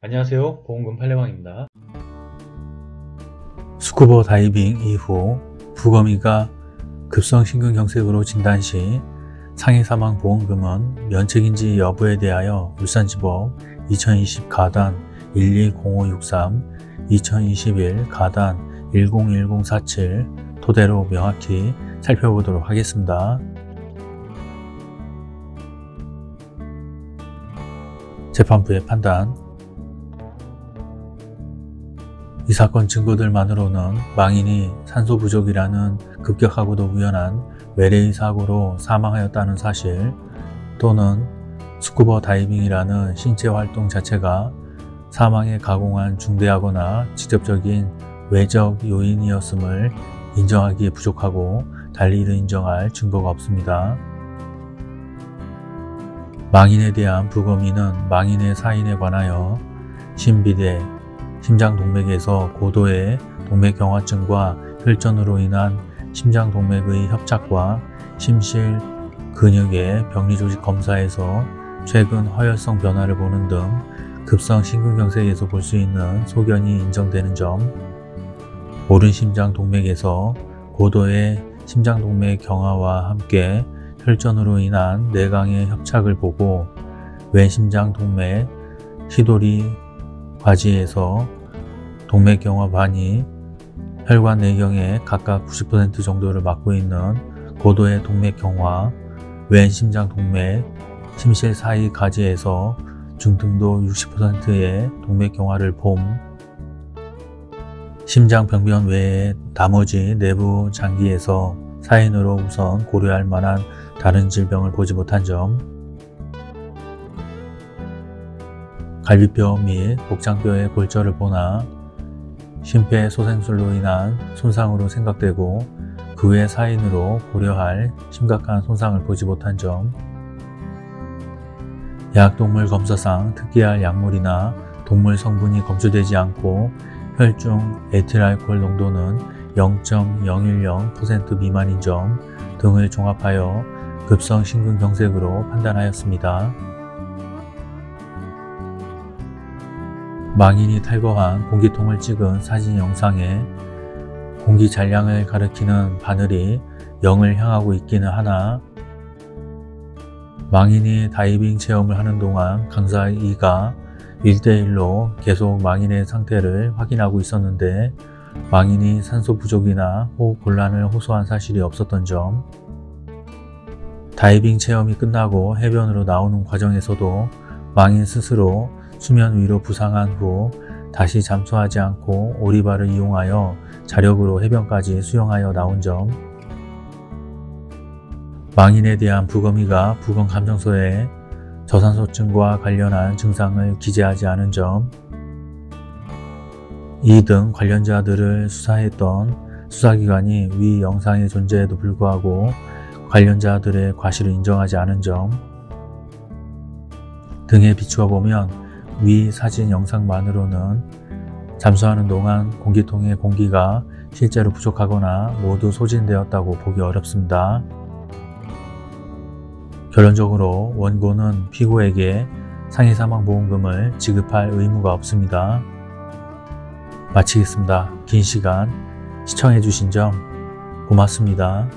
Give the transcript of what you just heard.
안녕하세요. 보험금 팔례방입니다. 스쿠버 다이빙 이후 부검이가 급성심근경색으로 진단 시 상해 사망 보험금은 면책인지 여부에 대하여 울산지법 2020 가단 120563 2021 가단 101047 토대로 명확히 살펴보도록 하겠습니다. 재판부의 판단 이 사건 증거들만으로는 망인이 산소 부족이라는 급격하고도 우연한 외래의 사고로 사망하였다는 사실 또는 스쿠버 다이빙이라는 신체 활동 자체가 사망에 가공한 중대하거나 직접적인 외적 요인이었음을 인정하기에 부족하고 달리 이를 인정할 증거가 없습니다. 망인에 대한 부검인은 망인의 사인에 관하여 신비대, 심장 동맥에서 고도의 동맥경화증과 혈전으로 인한 심장 동맥의 협착과 심실 근육의 병리조직 검사에서 최근 허혈성 변화를 보는 등 급성 심근경색에서 볼 수 있는 소견이 인정되는 점. 오른 심장 동맥에서 고도의 심장 동맥 경화와 함께 혈전으로 인한 내강의 협착을 보고 왼 심장 동맥 시도리 과지에서 동맥경화 반이 혈관 내경의 각각 90% 정도를 맡고 있는 고도의 동맥경화, 왼 심장 동맥, 심실 사이 가지에서 중등도 60%의 동맥경화를 봄, 심장 병변 외에 나머지 내부 장기에서 사인으로 우선 고려할 만한 다른 질병을 보지 못한 점, 갈비뼈 및 복장뼈의 골절을 보나 심폐소생술로 인한 손상으로 생각되고 그 외 사인으로 고려할 심각한 손상을 보지 못한 점, 약동물 검사상 특기할 약물이나 동물 성분이 검출되지 않고 혈중 에틸알코올 농도는 0.010% 미만인 점 등을 종합하여 급성 심근경색으로 판단하였습니다. 망인이 탈거한 공기통을 찍은 사진 영상에 공기 잔량을 가리키는 바늘이 0을 향하고 있기는 하나 망인이 다이빙 체험을 하는 동안 강사 2가 1대1로 계속 망인의 상태를 확인하고 있었는데 망인이 산소 부족이나 호흡 곤란을 호소한 사실이 없었던 점 다이빙 체험이 끝나고 해변으로 나오는 과정에서도 망인 스스로 수면 위로 부상한 후 다시 잠수하지 않고 오리발을 이용하여 자력으로 해변까지 수영하여 나온 점. 망인에 대한 부검의가 부검감정서에 저산소증과 관련한 증상을 기재하지 않은 점, 이 등 관련자들을 수사했던 수사기관이 위 영상의 존재에도 불구하고 관련자들의 과실을 인정하지 않은 점 등에 비추어 보면 위 사진 영상만으로는 잠수하는 동안 공기통의 공기가 실제로 부족하거나 모두 소진되었다고 보기 어렵습니다. 결론적으로 원고는 피고에게 상해사망보험금을 지급할 의무가 없습니다. 마치겠습니다. 긴 시간 시청해주신 점 고맙습니다.